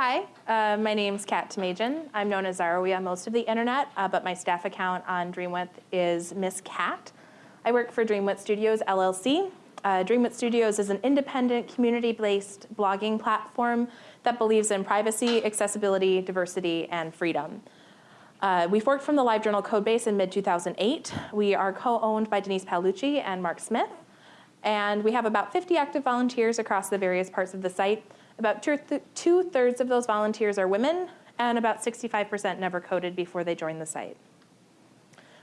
hi, uh, my name's Kat Tamajan. I'm known as Zarowie on most of the internet, uh, but my staff account on Dreamwidth is Miss Kat. I work for Dreamwidth Studios LLC. Uh, Dreamwidth Studios is an independent, community-based blogging platform that believes in privacy, accessibility, diversity, and freedom. Uh, we forked from the LiveJournal codebase in mid-2008. We are co-owned by Denise Paolucci and Mark Smith, and we have about 50 active volunteers across the various parts of the site. About two-thirds of those volunteers are women, and about 65% never coded before they joined the site.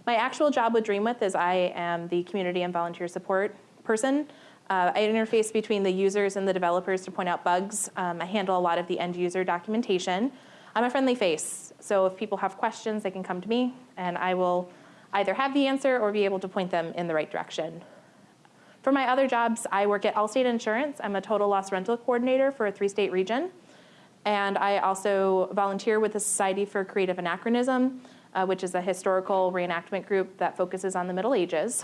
My actual job with Dreamwidth is I am the community and volunteer support person. Uh, I interface between the users and the developers to point out bugs. Um, I handle a lot of the end user documentation. I'm a friendly face, so if people have questions, they can come to me, and I will either have the answer or be able to point them in the right direction. For my other jobs, I work at Allstate Insurance. I'm a total loss rental coordinator for a three-state region. And I also volunteer with the Society for Creative Anachronism, uh, which is a historical reenactment group that focuses on the Middle Ages.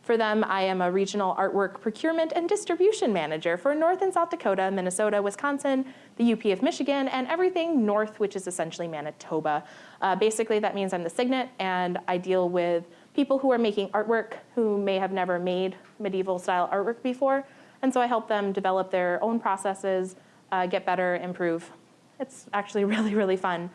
For them, I am a regional artwork procurement and distribution manager for North and South Dakota, Minnesota, Wisconsin, the UP of Michigan, and everything north, which is essentially Manitoba. Uh, basically, that means I'm the signet, and I deal with people who are making artwork who may have never made medieval style artwork before. And so I help them develop their own processes, uh, get better, improve. It's actually really, really fun.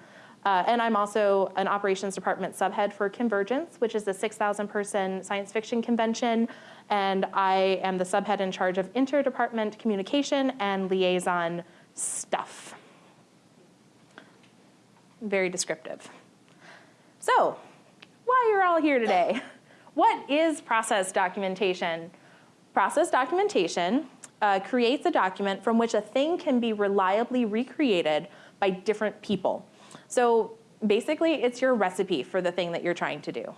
Uh, and I'm also an operations department subhead for Convergence, which is a 6,000 person science fiction convention. And I am the subhead in charge of interdepartment communication and liaison stuff. Very descriptive. So why are you're all here today. What is process documentation? Process documentation uh, creates a document from which a thing can be reliably recreated by different people. So basically, it's your recipe for the thing that you're trying to do.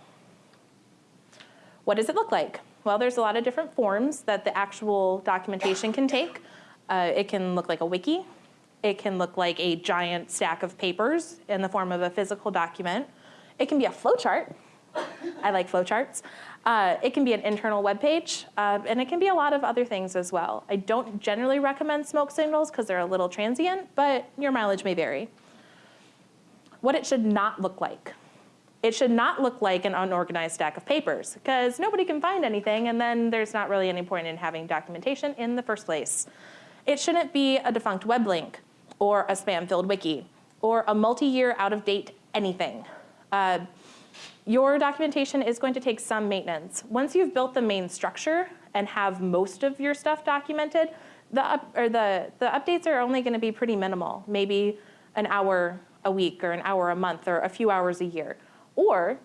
What does it look like? Well, there's a lot of different forms that the actual documentation can take. Uh, it can look like a wiki. It can look like a giant stack of papers in the form of a physical document. It can be a flowchart. I like flowcharts. Uh, it can be an internal web page, uh, and it can be a lot of other things as well. I don't generally recommend smoke signals because they're a little transient, but your mileage may vary. What it should not look like. It should not look like an unorganized stack of papers because nobody can find anything and then there's not really any point in having documentation in the first place. It shouldn't be a defunct web link or a spam-filled wiki or a multi-year out-of-date anything. Uh, your documentation is going to take some maintenance. Once you've built the main structure and have most of your stuff documented, the, up, or the, the updates are only gonna be pretty minimal, maybe an hour a week or an hour a month or a few hours a year. Or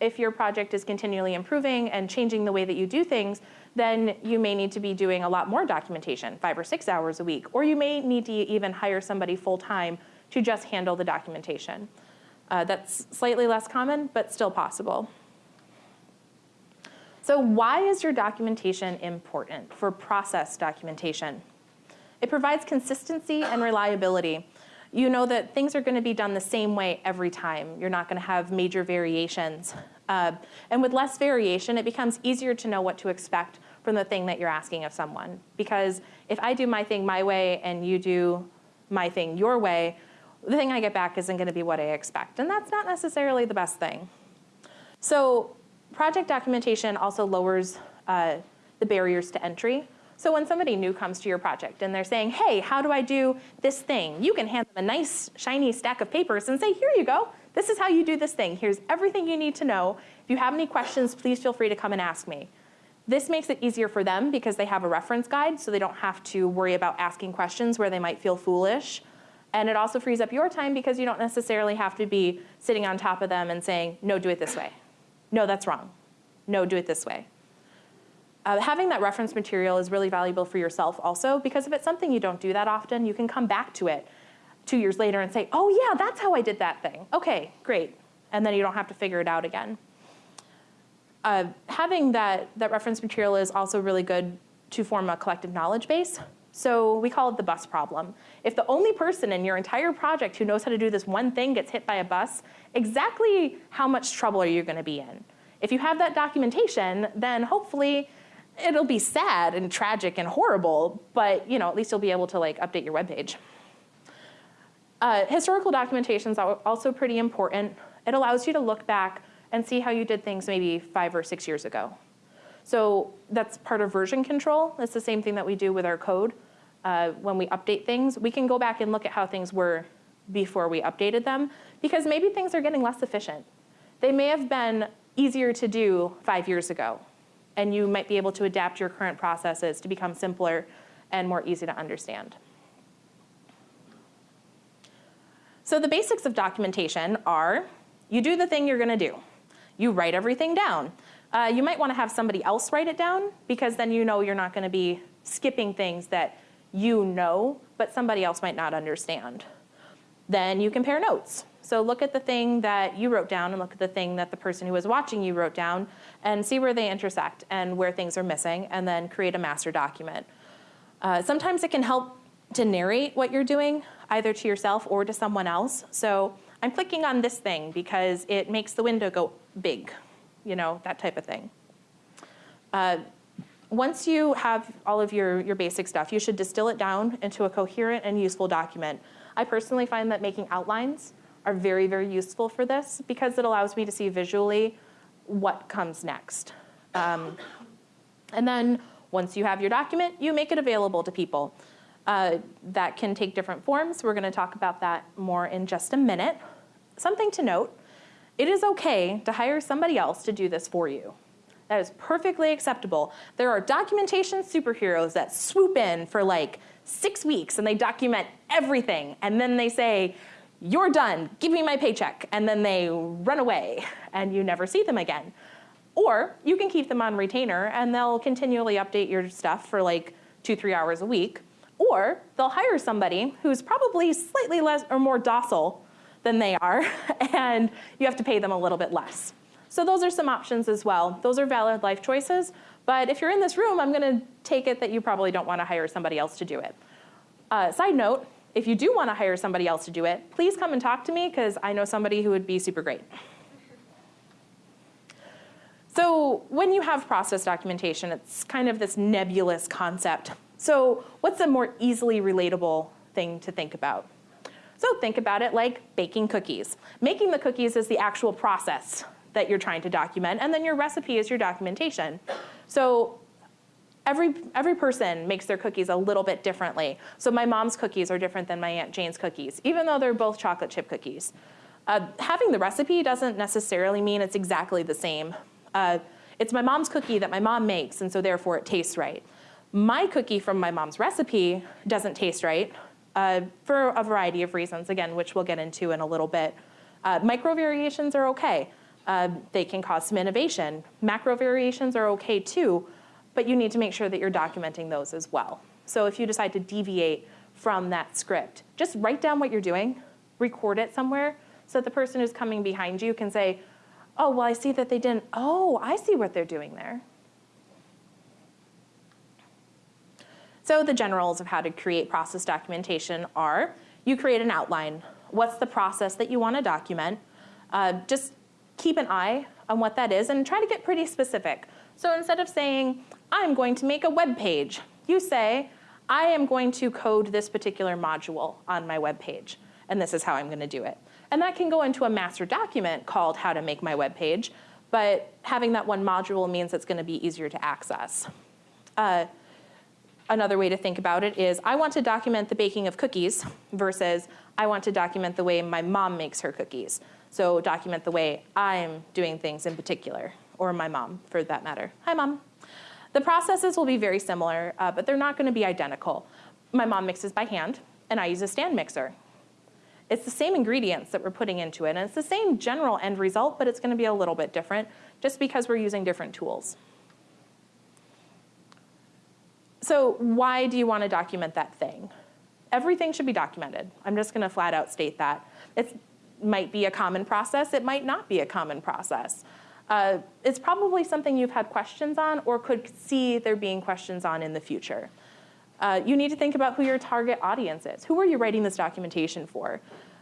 if your project is continually improving and changing the way that you do things, then you may need to be doing a lot more documentation, five or six hours a week, or you may need to even hire somebody full-time to just handle the documentation. Uh, that's slightly less common, but still possible. So why is your documentation important for process documentation? It provides consistency and reliability. You know that things are gonna be done the same way every time. You're not gonna have major variations. Uh, and with less variation, it becomes easier to know what to expect from the thing that you're asking of someone. Because if I do my thing my way and you do my thing your way, the thing I get back isn't gonna be what I expect. And that's not necessarily the best thing. So project documentation also lowers uh, the barriers to entry. So when somebody new comes to your project and they're saying, hey, how do I do this thing? You can hand them a nice shiny stack of papers and say, here you go. This is how you do this thing. Here's everything you need to know. If you have any questions, please feel free to come and ask me. This makes it easier for them because they have a reference guide so they don't have to worry about asking questions where they might feel foolish and it also frees up your time because you don't necessarily have to be sitting on top of them and saying, no, do it this way. No, that's wrong. No, do it this way. Uh, having that reference material is really valuable for yourself also because if it's something you don't do that often, you can come back to it two years later and say, oh yeah, that's how I did that thing. Okay, great. And then you don't have to figure it out again. Uh, having that, that reference material is also really good to form a collective knowledge base. So we call it the bus problem. If the only person in your entire project who knows how to do this one thing gets hit by a bus, exactly how much trouble are you gonna be in? If you have that documentation, then hopefully it'll be sad and tragic and horrible, but you know, at least you'll be able to like update your webpage. Uh, historical documentation is also pretty important. It allows you to look back and see how you did things maybe five or six years ago. So that's part of version control. It's the same thing that we do with our code. Uh, when we update things, we can go back and look at how things were before we updated them because maybe things are getting less efficient. They may have been easier to do five years ago and you might be able to adapt your current processes to become simpler and more easy to understand. So the basics of documentation are you do the thing you're gonna do. You write everything down. Uh, you might wanna have somebody else write it down because then you know you're not gonna be skipping things that you know, but somebody else might not understand. Then you compare notes. So look at the thing that you wrote down and look at the thing that the person who was watching you wrote down and see where they intersect and where things are missing and then create a master document. Uh, sometimes it can help to narrate what you're doing either to yourself or to someone else. So I'm clicking on this thing because it makes the window go big, you know, that type of thing. Uh, once you have all of your, your basic stuff, you should distill it down into a coherent and useful document. I personally find that making outlines are very, very useful for this because it allows me to see visually what comes next. Um, and then once you have your document, you make it available to people. Uh, that can take different forms. We're gonna talk about that more in just a minute. Something to note, it is okay to hire somebody else to do this for you. That is perfectly acceptable. There are documentation superheroes that swoop in for like six weeks and they document everything and then they say, you're done, give me my paycheck, and then they run away and you never see them again. Or you can keep them on retainer and they'll continually update your stuff for like two, three hours a week. Or they'll hire somebody who's probably slightly less or more docile than they are, and you have to pay them a little bit less. So those are some options as well. Those are valid life choices, but if you're in this room, I'm gonna take it that you probably don't wanna hire somebody else to do it. Uh, side note, if you do wanna hire somebody else to do it, please come and talk to me because I know somebody who would be super great. So when you have process documentation, it's kind of this nebulous concept. So what's a more easily relatable thing to think about? So think about it like baking cookies. Making the cookies is the actual process that you're trying to document, and then your recipe is your documentation. So every, every person makes their cookies a little bit differently. So my mom's cookies are different than my Aunt Jane's cookies, even though they're both chocolate chip cookies. Uh, having the recipe doesn't necessarily mean it's exactly the same. Uh, it's my mom's cookie that my mom makes, and so therefore it tastes right. My cookie from my mom's recipe doesn't taste right uh, for a variety of reasons, again, which we'll get into in a little bit. Uh, micro variations are okay. Uh, they can cause some innovation. Macro variations are okay too, but you need to make sure that you're documenting those as well. So if you decide to deviate from that script, just write down what you're doing, record it somewhere, so that the person who's coming behind you can say, oh, well, I see that they didn't, oh, I see what they're doing there. So the generals of how to create process documentation are, you create an outline. What's the process that you want to document? Uh, just keep an eye on what that is and try to get pretty specific. So instead of saying, I'm going to make a web page, you say, I am going to code this particular module on my web page, and this is how I'm going to do it. And that can go into a master document called how to make my web page, but having that one module means it's going to be easier to access. Uh, another way to think about it is I want to document the baking of cookies versus I want to document the way my mom makes her cookies. So document the way I'm doing things in particular, or my mom for that matter. Hi mom. The processes will be very similar, uh, but they're not gonna be identical. My mom mixes by hand, and I use a stand mixer. It's the same ingredients that we're putting into it, and it's the same general end result, but it's gonna be a little bit different just because we're using different tools. So why do you want to document that thing? Everything should be documented. I'm just going to flat out state that. It might be a common process. It might not be a common process. Uh, it's probably something you've had questions on or could see there being questions on in the future. Uh, you need to think about who your target audience is. Who are you writing this documentation for?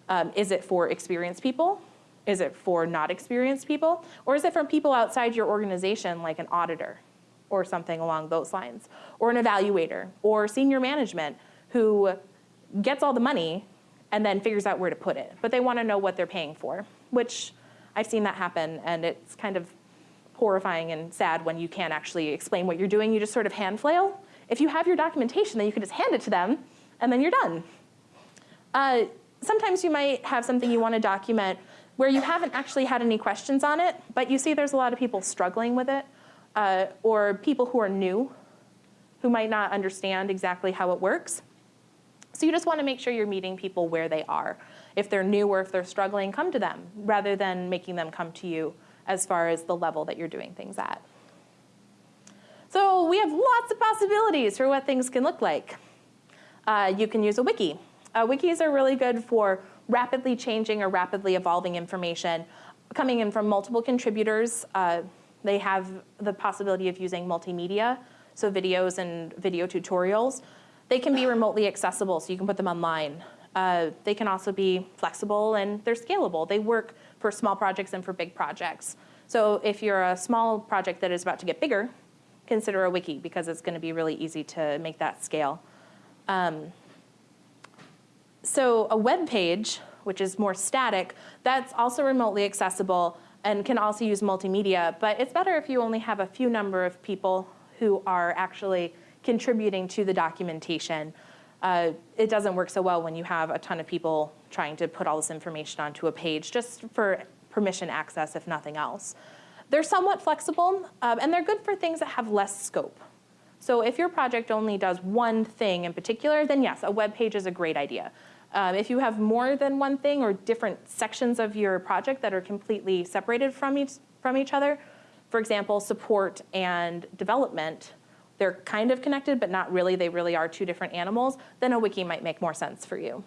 Um, is it for experienced people? Is it for not experienced people? Or is it from people outside your organization like an auditor? or something along those lines, or an evaluator, or senior management who gets all the money and then figures out where to put it. But they want to know what they're paying for, which I've seen that happen, and it's kind of horrifying and sad when you can't actually explain what you're doing. You just sort of hand flail. If you have your documentation, then you can just hand it to them, and then you're done. Uh, sometimes you might have something you want to document where you haven't actually had any questions on it, but you see there's a lot of people struggling with it, uh, or people who are new who might not understand exactly how it works. So you just want to make sure you're meeting people where they are. If they're new or if they're struggling, come to them rather than making them come to you as far as the level that you're doing things at. So we have lots of possibilities for what things can look like. Uh, you can use a wiki. Uh, wikis are really good for rapidly changing or rapidly evolving information coming in from multiple contributors. Uh, they have the possibility of using multimedia, so videos and video tutorials. They can be remotely accessible, so you can put them online. Uh, they can also be flexible and they're scalable. They work for small projects and for big projects. So if you're a small project that is about to get bigger, consider a wiki because it's going to be really easy to make that scale. Um, so a web page, which is more static, that's also remotely accessible and can also use multimedia, but it's better if you only have a few number of people who are actually contributing to the documentation. Uh, it doesn't work so well when you have a ton of people trying to put all this information onto a page just for permission access, if nothing else. They're somewhat flexible, um, and they're good for things that have less scope. So if your project only does one thing in particular, then yes, a web page is a great idea. Um, if you have more than one thing or different sections of your project that are completely separated from each, from each other, for example, support and development, they're kind of connected, but not really. They really are two different animals. Then a wiki might make more sense for you.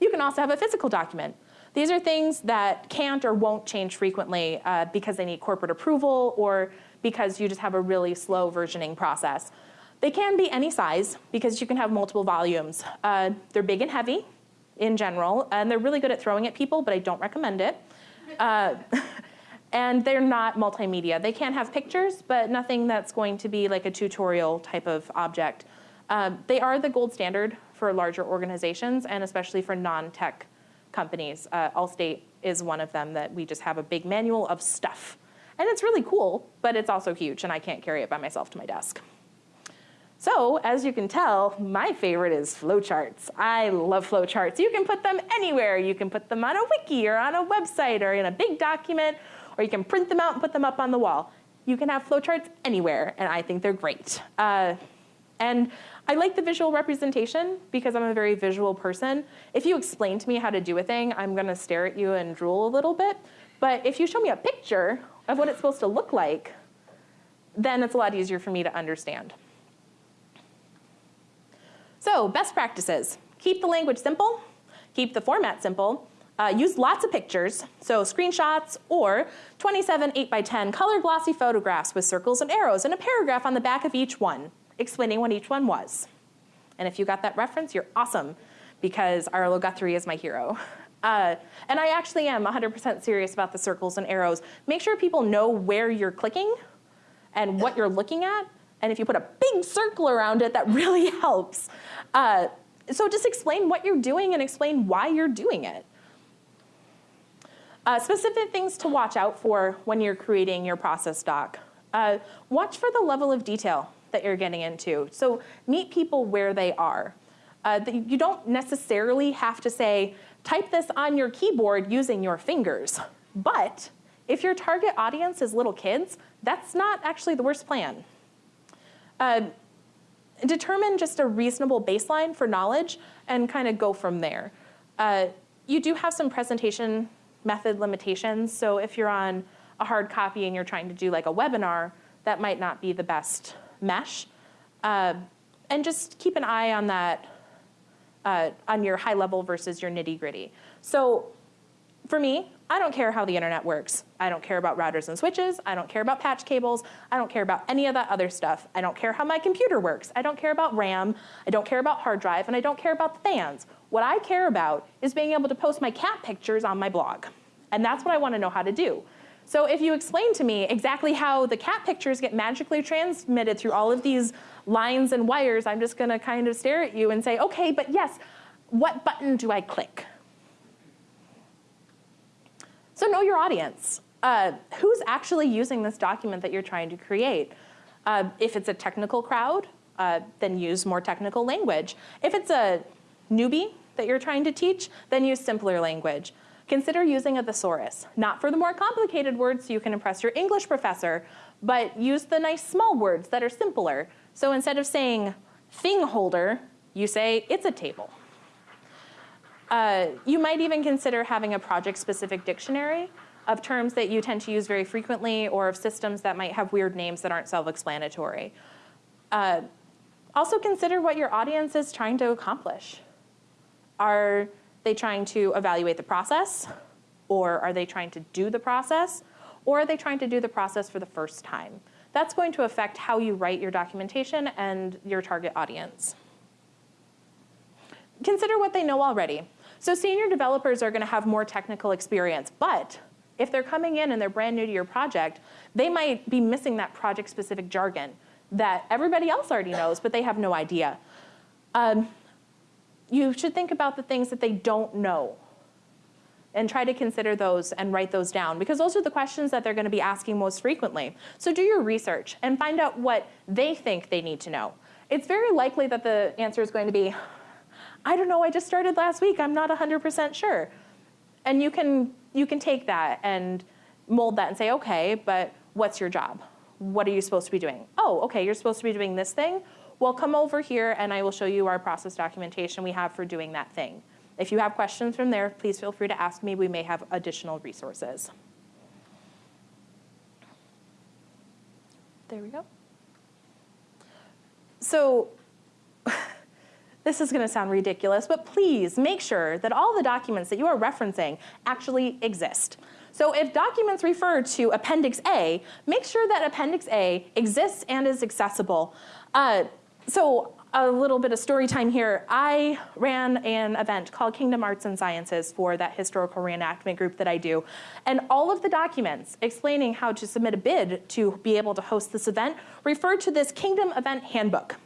You can also have a physical document. These are things that can't or won't change frequently uh, because they need corporate approval or because you just have a really slow versioning process. They can be any size because you can have multiple volumes. Uh, they're big and heavy in general, and they're really good at throwing at people, but I don't recommend it. Uh, and they're not multimedia. They can have pictures, but nothing that's going to be like a tutorial type of object. Um, they are the gold standard for larger organizations and especially for non-tech companies. Uh, Allstate is one of them that we just have a big manual of stuff. And it's really cool, but it's also huge and I can't carry it by myself to my desk. So as you can tell, my favorite is flowcharts. I love flowcharts. You can put them anywhere. You can put them on a wiki or on a website or in a big document, or you can print them out and put them up on the wall. You can have flowcharts anywhere, and I think they're great. Uh, and I like the visual representation because I'm a very visual person. If you explain to me how to do a thing, I'm gonna stare at you and drool a little bit. But if you show me a picture of what it's supposed to look like, then it's a lot easier for me to understand. So best practices, keep the language simple, keep the format simple, uh, use lots of pictures, so screenshots or 27 8 by 10 color glossy photographs with circles and arrows and a paragraph on the back of each one explaining what each one was. And if you got that reference, you're awesome because Arlo Guthrie is my hero. Uh, and I actually am 100% serious about the circles and arrows. Make sure people know where you're clicking and what you're looking at and if you put a big circle around it, that really helps. Uh, so just explain what you're doing and explain why you're doing it. Uh, specific things to watch out for when you're creating your process doc. Uh, watch for the level of detail that you're getting into. So meet people where they are. Uh, you don't necessarily have to say, type this on your keyboard using your fingers. But if your target audience is little kids, that's not actually the worst plan. Uh, determine just a reasonable baseline for knowledge and kind of go from there. Uh, you do have some presentation method limitations, so if you're on a hard copy and you're trying to do like a webinar, that might not be the best mesh. Uh, and just keep an eye on that, uh, on your high level versus your nitty gritty. So for me, I don't care how the internet works. I don't care about routers and switches. I don't care about patch cables. I don't care about any of that other stuff. I don't care how my computer works. I don't care about RAM. I don't care about hard drive, and I don't care about the fans. What I care about is being able to post my cat pictures on my blog. And that's what I wanna know how to do. So if you explain to me exactly how the cat pictures get magically transmitted through all of these lines and wires, I'm just gonna kind of stare at you and say, okay, but yes, what button do I click? So know your audience. Uh, who's actually using this document that you're trying to create? Uh, if it's a technical crowd, uh, then use more technical language. If it's a newbie that you're trying to teach, then use simpler language. Consider using a thesaurus, not for the more complicated words so you can impress your English professor, but use the nice small words that are simpler. So instead of saying thing holder, you say it's a table. Uh, you might even consider having a project-specific dictionary of terms that you tend to use very frequently or of systems that might have weird names that aren't self-explanatory. Uh, also consider what your audience is trying to accomplish. Are they trying to evaluate the process? Or are they trying to do the process? Or are they trying to do the process for the first time? That's going to affect how you write your documentation and your target audience. Consider what they know already. So senior developers are gonna have more technical experience, but if they're coming in and they're brand new to your project, they might be missing that project-specific jargon that everybody else already knows, but they have no idea. Um, you should think about the things that they don't know and try to consider those and write those down because those are the questions that they're gonna be asking most frequently. So do your research and find out what they think they need to know. It's very likely that the answer is going to be, I don't know, I just started last week, I'm not 100% sure. And you can, you can take that and mold that and say, okay, but what's your job? What are you supposed to be doing? Oh, okay, you're supposed to be doing this thing. Well, come over here and I will show you our process documentation we have for doing that thing. If you have questions from there, please feel free to ask me. We may have additional resources. There we go. So this is gonna sound ridiculous, but please make sure that all the documents that you are referencing actually exist. So if documents refer to Appendix A, make sure that Appendix A exists and is accessible. Uh, so a little bit of story time here. I ran an event called Kingdom Arts and Sciences for that historical reenactment group that I do. And all of the documents explaining how to submit a bid to be able to host this event refer to this Kingdom Event Handbook.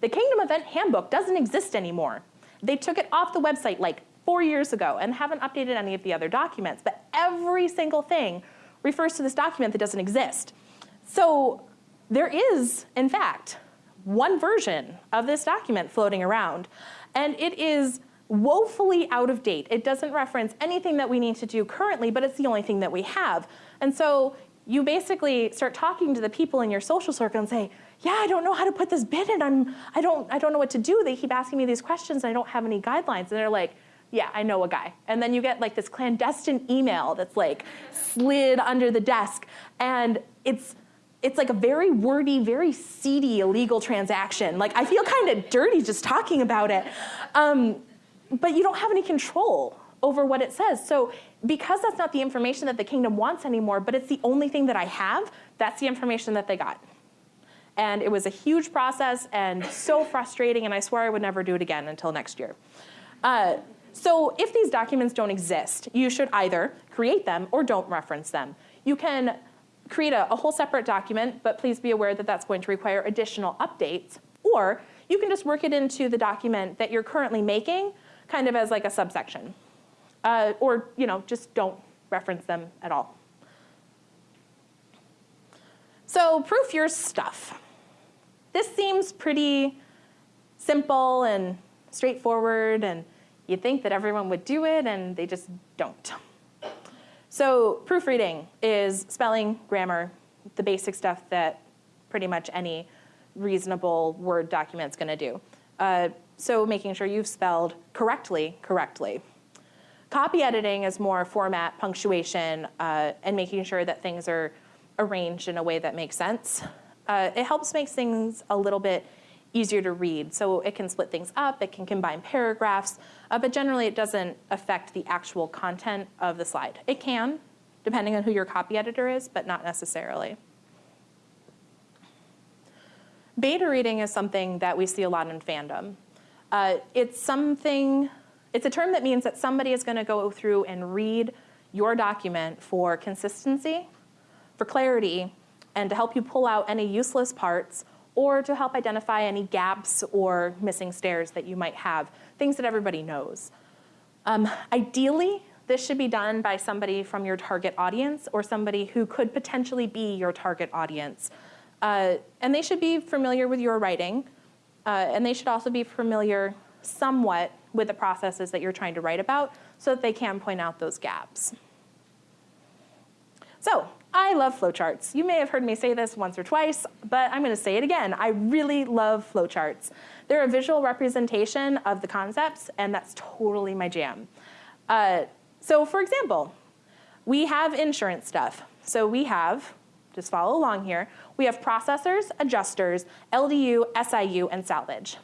The Kingdom Event Handbook doesn't exist anymore. They took it off the website like four years ago and haven't updated any of the other documents, but every single thing refers to this document that doesn't exist. So there is, in fact, one version of this document floating around, and it is woefully out of date. It doesn't reference anything that we need to do currently, but it's the only thing that we have. And so you basically start talking to the people in your social circle and say, yeah, I don't know how to put this bid in. I'm, I, don't, I don't know what to do. They keep asking me these questions and I don't have any guidelines. And they're like, yeah, I know a guy. And then you get like this clandestine email that's like slid under the desk. And it's, it's like a very wordy, very seedy illegal transaction. Like I feel kind of dirty just talking about it. Um, but you don't have any control over what it says. So because that's not the information that the kingdom wants anymore, but it's the only thing that I have, that's the information that they got. And it was a huge process and so frustrating, and I swear I would never do it again until next year. Uh, so if these documents don't exist, you should either create them or don't reference them. You can create a, a whole separate document, but please be aware that that's going to require additional updates, or you can just work it into the document that you're currently making, kind of as like a subsection. Uh, or you know, just don't reference them at all. So proof your stuff. This seems pretty simple and straightforward and You'd think that everyone would do it, and they just don't. So proofreading is spelling, grammar, the basic stuff that pretty much any reasonable Word document's gonna do. Uh, so making sure you've spelled correctly, correctly. Copy editing is more format, punctuation, uh, and making sure that things are arranged in a way that makes sense. Uh, it helps make things a little bit easier to read. So it can split things up, it can combine paragraphs, uh, but generally it doesn't affect the actual content of the slide. It can, depending on who your copy editor is, but not necessarily. Beta reading is something that we see a lot in fandom. Uh, it's something, it's a term that means that somebody is gonna go through and read your document for consistency, for clarity, and to help you pull out any useless parts or to help identify any gaps or missing stairs that you might have, things that everybody knows. Um, ideally, this should be done by somebody from your target audience or somebody who could potentially be your target audience. Uh, and they should be familiar with your writing, uh, and they should also be familiar somewhat with the processes that you're trying to write about so that they can point out those gaps. So I love flowcharts. You may have heard me say this once or twice, but I'm gonna say it again. I really love flowcharts. They're a visual representation of the concepts, and that's totally my jam. Uh, so for example, we have insurance stuff. So we have, just follow along here, we have processors, adjusters, LDU, SIU, and salvage.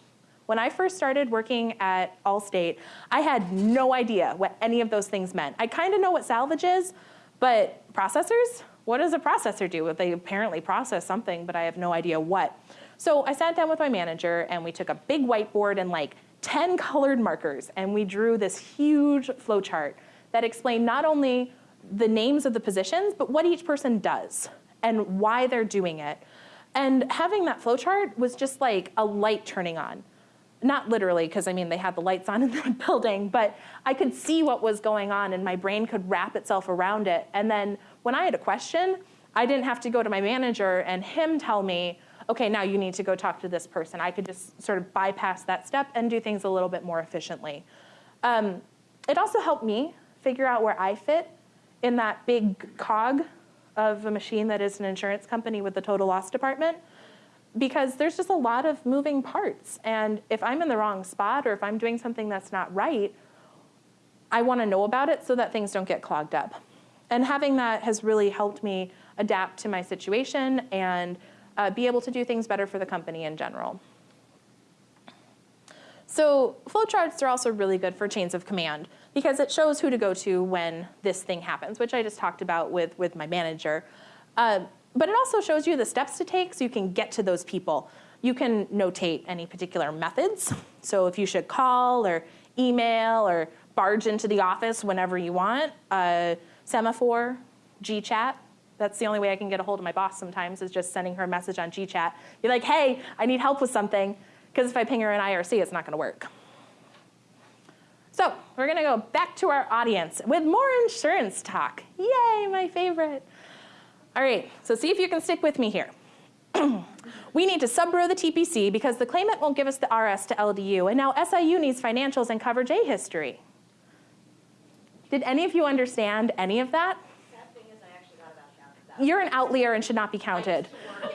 When I first started working at Allstate, I had no idea what any of those things meant. I kind of know what salvage is, but processors? What does a processor do? They apparently process something, but I have no idea what. So I sat down with my manager and we took a big whiteboard and like 10 colored markers and we drew this huge flowchart that explained not only the names of the positions, but what each person does and why they're doing it. And having that flowchart was just like a light turning on not literally, because I mean they had the lights on in the building, but I could see what was going on and my brain could wrap itself around it. And then when I had a question, I didn't have to go to my manager and him tell me, okay, now you need to go talk to this person. I could just sort of bypass that step and do things a little bit more efficiently. Um, it also helped me figure out where I fit in that big cog of a machine that is an insurance company with the total loss department because there's just a lot of moving parts. And if I'm in the wrong spot or if I'm doing something that's not right, I want to know about it so that things don't get clogged up. And having that has really helped me adapt to my situation and uh, be able to do things better for the company in general. So flowcharts are also really good for chains of command because it shows who to go to when this thing happens, which I just talked about with, with my manager. Uh, but it also shows you the steps to take so you can get to those people. You can notate any particular methods. So if you should call or email or barge into the office whenever you want, uh, semaphore, GChat. That's the only way I can get a hold of my boss sometimes is just sending her a message on GChat. Be like, hey, I need help with something. Because if I ping her in IRC, it's not gonna work. So we're gonna go back to our audience with more insurance talk. Yay, my favorite. All right, so see if you can stick with me here. we need to subro the TPC because the claimant won't give us the RS to LDU, and now SIU needs financials and coverage A history. Did any of you understand any of that? You're an outlier and should not be counted.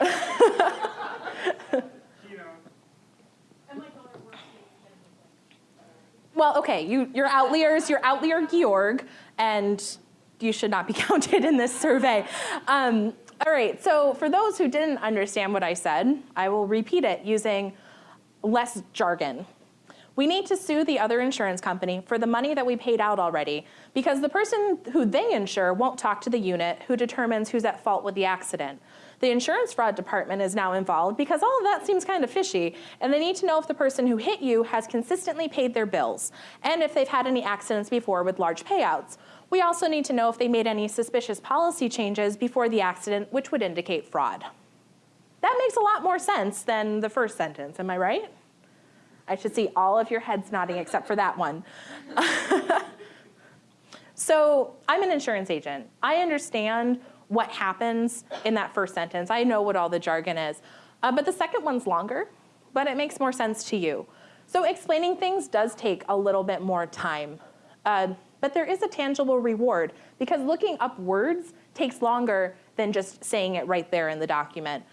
well, okay, you, you're outliers, you're outlier Georg, and you should not be counted in this survey. Um, all right, so for those who didn't understand what I said, I will repeat it using less jargon. We need to sue the other insurance company for the money that we paid out already because the person who they insure won't talk to the unit who determines who's at fault with the accident. The insurance fraud department is now involved because all of that seems kind of fishy, and they need to know if the person who hit you has consistently paid their bills, and if they've had any accidents before with large payouts. We also need to know if they made any suspicious policy changes before the accident, which would indicate fraud. That makes a lot more sense than the first sentence, am I right? I should see all of your heads nodding except for that one. so I'm an insurance agent. I understand what happens in that first sentence. I know what all the jargon is. Uh, but the second one's longer, but it makes more sense to you. So explaining things does take a little bit more time. Uh, but there is a tangible reward because looking up words takes longer than just saying it right there in the document.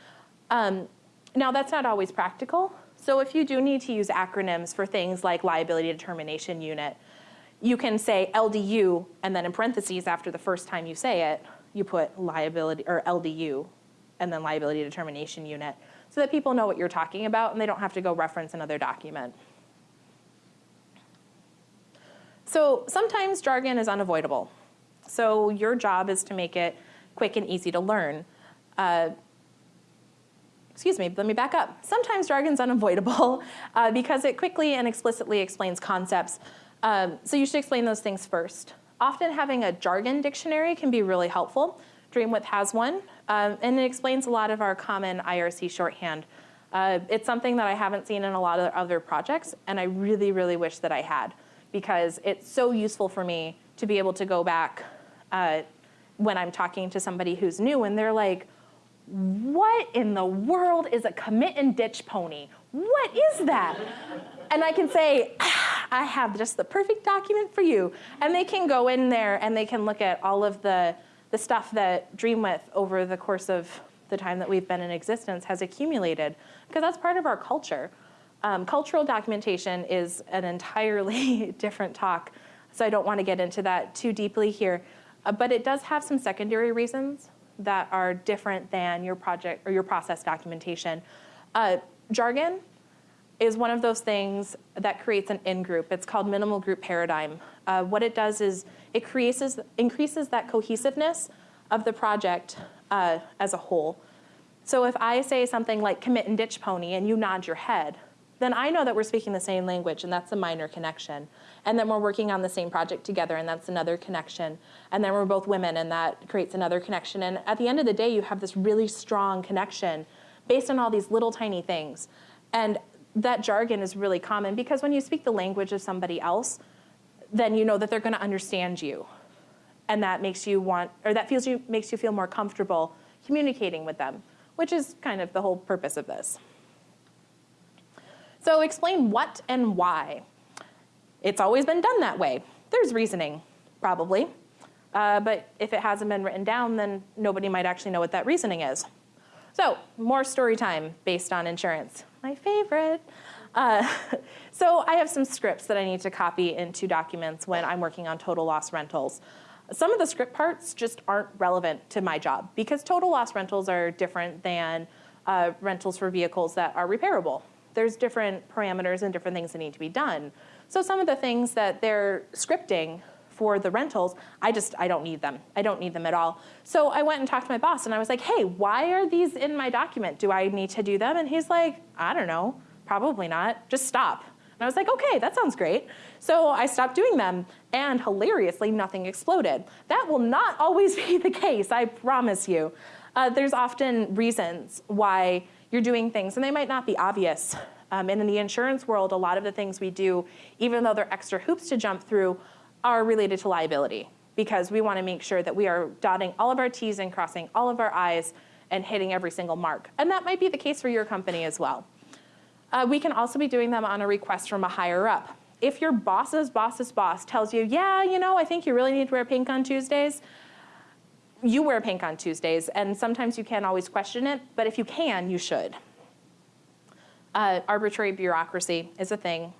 Um, now that's not always practical. So if you do need to use acronyms for things like liability determination unit, you can say LDU and then in parentheses after the first time you say it, you put liability or LDU and then liability determination unit so that people know what you're talking about and they don't have to go reference another document. So sometimes jargon is unavoidable. So your job is to make it quick and easy to learn. Uh, excuse me, let me back up. Sometimes jargon's unavoidable uh, because it quickly and explicitly explains concepts. Um, so you should explain those things first. Often having a jargon dictionary can be really helpful. Dreamwidth has one, um, and it explains a lot of our common IRC shorthand. Uh, it's something that I haven't seen in a lot of other projects, and I really, really wish that I had because it's so useful for me to be able to go back uh, when I'm talking to somebody who's new and they're like, what in the world is a commit and ditch pony? What is that? And I can say, ah, I have just the perfect document for you. And they can go in there and they can look at all of the, the stuff that Dreamwidth over the course of the time that we've been in existence has accumulated, because that's part of our culture. Um, cultural documentation is an entirely different talk, so I don't want to get into that too deeply here. Uh, but it does have some secondary reasons that are different than your project or your process documentation. Uh, jargon is one of those things that creates an in-group. It's called minimal group paradigm. Uh, what it does is it creates, increases that cohesiveness of the project uh, as a whole. So if I say something like commit and ditch pony and you nod your head, then I know that we're speaking the same language and that's a minor connection. And then we're working on the same project together and that's another connection. And then we're both women and that creates another connection. And at the end of the day, you have this really strong connection based on all these little tiny things. And that jargon is really common because when you speak the language of somebody else, then you know that they're gonna understand you. And that makes you want, or that feels you, makes you feel more comfortable communicating with them, which is kind of the whole purpose of this. So explain what and why. It's always been done that way. There's reasoning, probably. Uh, but if it hasn't been written down, then nobody might actually know what that reasoning is. So more story time based on insurance, my favorite. Uh, so I have some scripts that I need to copy into documents when I'm working on total loss rentals. Some of the script parts just aren't relevant to my job because total loss rentals are different than uh, rentals for vehicles that are repairable. There's different parameters and different things that need to be done. So some of the things that they're scripting for the rentals, I just, I don't need them. I don't need them at all. So I went and talked to my boss and I was like, hey, why are these in my document? Do I need to do them? And he's like, I don't know, probably not, just stop. And I was like, okay, that sounds great. So I stopped doing them and hilariously nothing exploded. That will not always be the case, I promise you. Uh, there's often reasons why you're doing things and they might not be obvious. Um, and in the insurance world, a lot of the things we do, even though they're extra hoops to jump through, are related to liability because we want to make sure that we are dotting all of our T's and crossing all of our I's and hitting every single mark. And that might be the case for your company as well. Uh, we can also be doing them on a request from a higher up. If your boss's boss's boss tells you, yeah, you know, I think you really need to wear pink on Tuesdays, you wear pink on Tuesdays, and sometimes you can't always question it, but if you can, you should. Uh, arbitrary bureaucracy is a thing.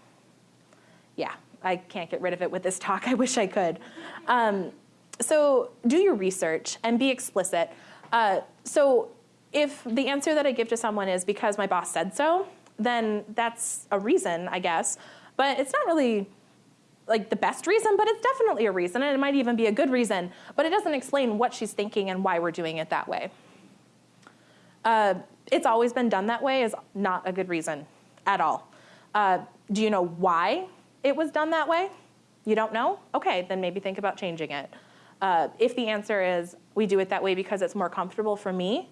Yeah, I can't get rid of it with this talk. I wish I could. Um, so do your research and be explicit. Uh, so if the answer that I give to someone is because my boss said so, then that's a reason, I guess. But it's not really like the best reason, but it's definitely a reason, and it might even be a good reason, but it doesn't explain what she's thinking and why we're doing it that way. Uh, it's always been done that way is not a good reason at all. Uh, do you know why it was done that way? You don't know? Okay, then maybe think about changing it. Uh, if the answer is we do it that way because it's more comfortable for me,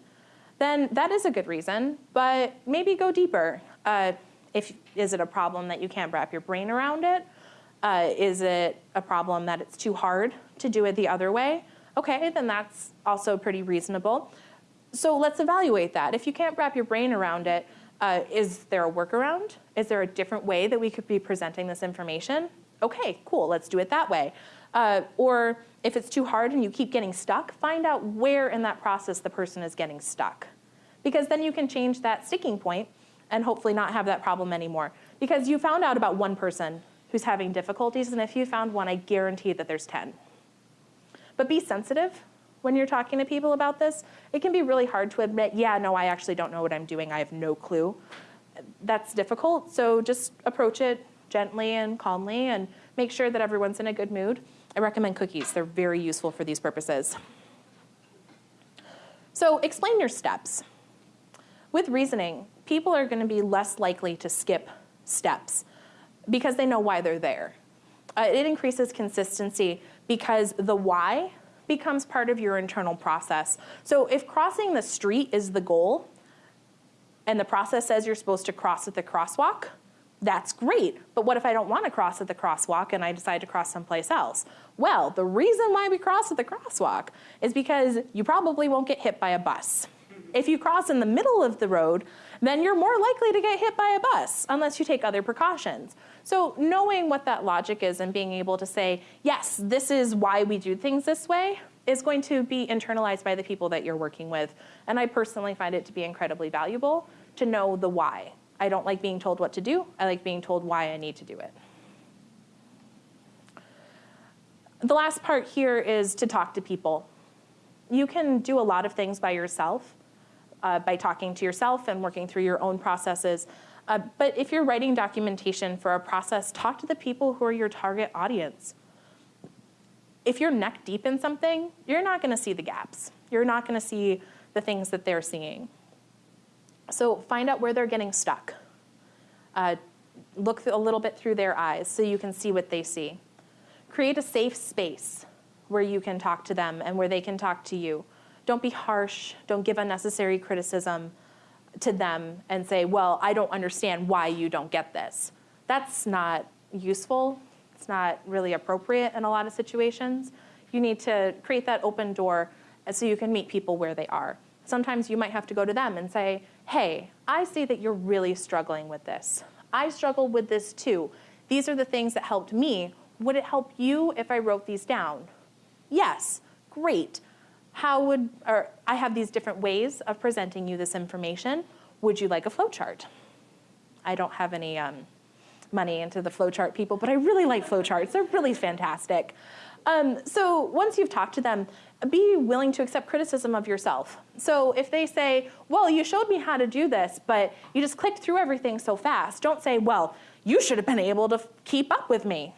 then that is a good reason, but maybe go deeper. Uh, if, is it a problem that you can't wrap your brain around it? Uh, is it a problem that it's too hard to do it the other way? Okay, then that's also pretty reasonable. So let's evaluate that. If you can't wrap your brain around it, uh, is there a workaround? Is there a different way that we could be presenting this information? Okay, cool, let's do it that way. Uh, or if it's too hard and you keep getting stuck, find out where in that process the person is getting stuck. Because then you can change that sticking point and hopefully not have that problem anymore. Because you found out about one person who's having difficulties, and if you found one, I guarantee that there's 10. But be sensitive when you're talking to people about this. It can be really hard to admit, yeah, no, I actually don't know what I'm doing. I have no clue. That's difficult, so just approach it gently and calmly and make sure that everyone's in a good mood. I recommend cookies. They're very useful for these purposes. So explain your steps. With reasoning, people are going to be less likely to skip steps because they know why they're there. Uh, it increases consistency because the why becomes part of your internal process. So if crossing the street is the goal, and the process says you're supposed to cross at the crosswalk, that's great. But what if I don't want to cross at the crosswalk and I decide to cross someplace else? Well, the reason why we cross at the crosswalk is because you probably won't get hit by a bus. If you cross in the middle of the road, then you're more likely to get hit by a bus unless you take other precautions. So knowing what that logic is and being able to say, yes, this is why we do things this way, is going to be internalized by the people that you're working with. And I personally find it to be incredibly valuable to know the why. I don't like being told what to do. I like being told why I need to do it. The last part here is to talk to people. You can do a lot of things by yourself, uh, by talking to yourself and working through your own processes. Uh, but if you're writing documentation for a process, talk to the people who are your target audience. If you're neck deep in something, you're not gonna see the gaps. You're not gonna see the things that they're seeing. So find out where they're getting stuck. Uh, look a little bit through their eyes so you can see what they see. Create a safe space where you can talk to them and where they can talk to you. Don't be harsh. Don't give unnecessary criticism to them and say, well, I don't understand why you don't get this. That's not useful. It's not really appropriate in a lot of situations. You need to create that open door so you can meet people where they are. Sometimes you might have to go to them and say, hey, I see that you're really struggling with this. I struggle with this too. These are the things that helped me. Would it help you if I wrote these down? Yes, great. How would, or I have these different ways of presenting you this information. Would you like a flowchart? I don't have any um, money into the flowchart people, but I really like flowcharts. They're really fantastic. Um, so once you've talked to them, be willing to accept criticism of yourself. So if they say, well, you showed me how to do this, but you just clicked through everything so fast, don't say, well, you should have been able to keep up with me.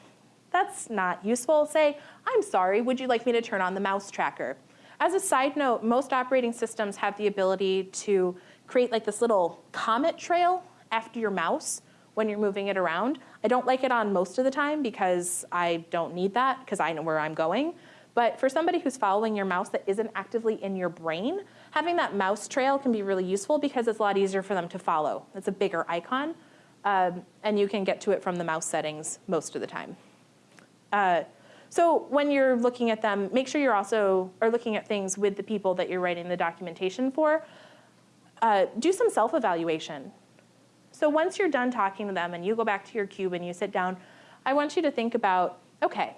That's not useful. Say, I'm sorry, would you like me to turn on the mouse tracker? As a side note, most operating systems have the ability to create like this little comet trail after your mouse when you're moving it around. I don't like it on most of the time because I don't need that because I know where I'm going. But for somebody who's following your mouse that isn't actively in your brain, having that mouse trail can be really useful because it's a lot easier for them to follow. It's a bigger icon, um, and you can get to it from the mouse settings most of the time. Uh, so when you're looking at them, make sure you're also are looking at things with the people that you're writing the documentation for. Uh, do some self-evaluation. So once you're done talking to them and you go back to your cube and you sit down, I want you to think about, okay,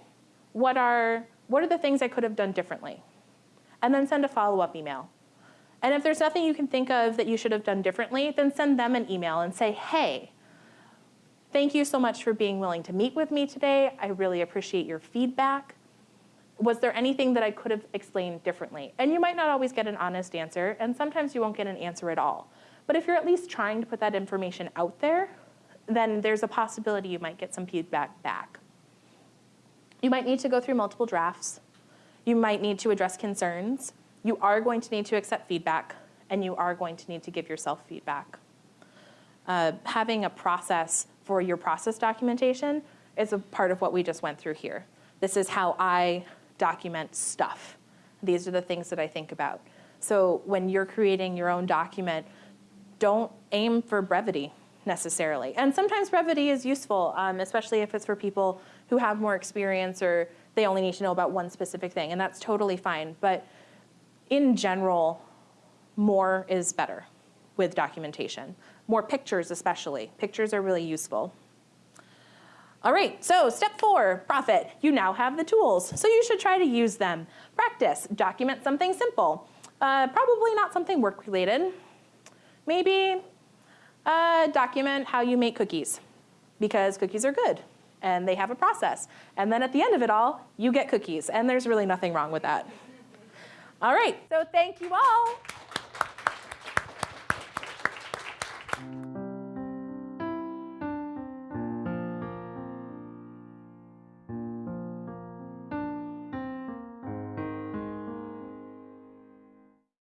what are, what are the things I could have done differently? And then send a follow-up email. And if there's nothing you can think of that you should have done differently, then send them an email and say, hey, Thank you so much for being willing to meet with me today. I really appreciate your feedback. Was there anything that I could have explained differently? And you might not always get an honest answer, and sometimes you won't get an answer at all. But if you're at least trying to put that information out there, then there's a possibility you might get some feedback back. You might need to go through multiple drafts. You might need to address concerns. You are going to need to accept feedback, and you are going to need to give yourself feedback. Uh, having a process for your process documentation is a part of what we just went through here. This is how I document stuff. These are the things that I think about. So when you're creating your own document, don't aim for brevity necessarily. And sometimes brevity is useful, um, especially if it's for people who have more experience or they only need to know about one specific thing, and that's totally fine. But in general, more is better with documentation more pictures especially. Pictures are really useful. All right, so step four, profit. You now have the tools, so you should try to use them. Practice, document something simple. Uh, probably not something work related. Maybe uh, document how you make cookies because cookies are good and they have a process. And then at the end of it all, you get cookies and there's really nothing wrong with that. All right, so thank you all.